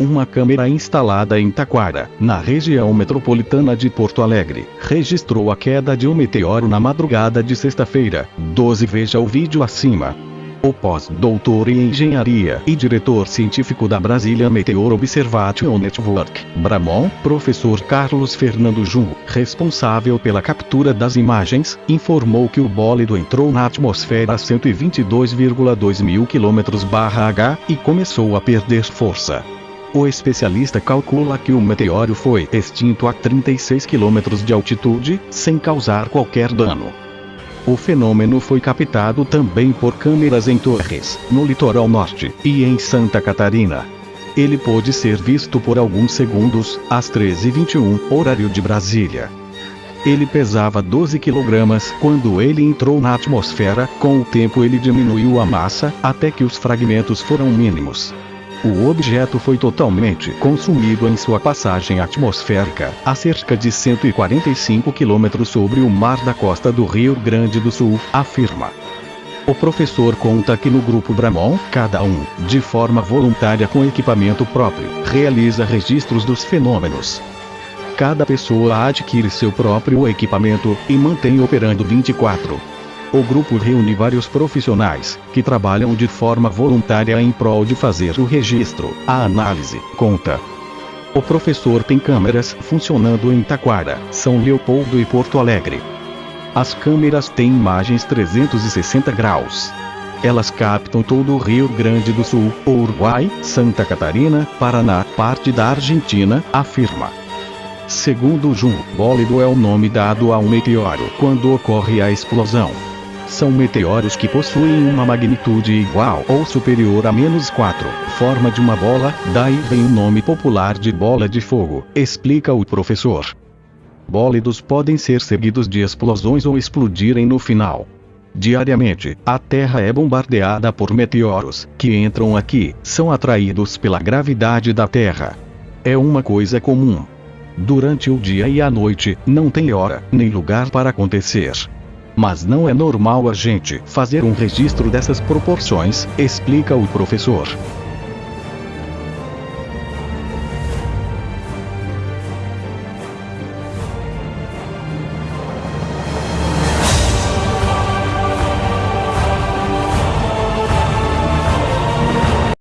Uma câmera instalada em Taquara, na região metropolitana de Porto Alegre, registrou a queda de um meteoro na madrugada de sexta-feira. 12 Veja o vídeo acima. O pós-doutor em engenharia e diretor científico da Brasília Meteor Observation Network, Bramon, professor Carlos Fernando Jun, responsável pela captura das imagens, informou que o bólido entrou na atmosfera a 122,2 mil km/h e começou a perder força. O especialista calcula que o meteoro foi extinto a 36 km de altitude, sem causar qualquer dano. O fenômeno foi captado também por câmeras em Torres, no litoral norte, e em Santa Catarina. Ele pôde ser visto por alguns segundos, às 13h21, horário de Brasília. Ele pesava 12 kg quando ele entrou na atmosfera, com o tempo ele diminuiu a massa, até que os fragmentos foram mínimos. O objeto foi totalmente consumido em sua passagem atmosférica, a cerca de 145 km sobre o mar da costa do Rio Grande do Sul, afirma. O professor conta que no grupo Bramon, cada um, de forma voluntária com equipamento próprio, realiza registros dos fenômenos. Cada pessoa adquire seu próprio equipamento e mantém operando 24 o grupo reúne vários profissionais, que trabalham de forma voluntária em prol de fazer o registro, a análise, conta. O professor tem câmeras funcionando em Taquara, São Leopoldo e Porto Alegre. As câmeras têm imagens 360 graus. Elas captam todo o Rio Grande do Sul, Uruguai, Santa Catarina, Paraná, parte da Argentina, afirma. Segundo Jun, bólido é o nome dado a um meteoro quando ocorre a explosão são meteoros que possuem uma magnitude igual ou superior a menos 4, forma de uma bola, daí vem o nome popular de bola de fogo, explica o professor. Bólidos podem ser seguidos de explosões ou explodirem no final. Diariamente, a Terra é bombardeada por meteoros, que entram aqui, são atraídos pela gravidade da Terra. É uma coisa comum. Durante o dia e a noite, não tem hora, nem lugar para acontecer. Mas não é normal a gente fazer um registro dessas proporções, explica o professor.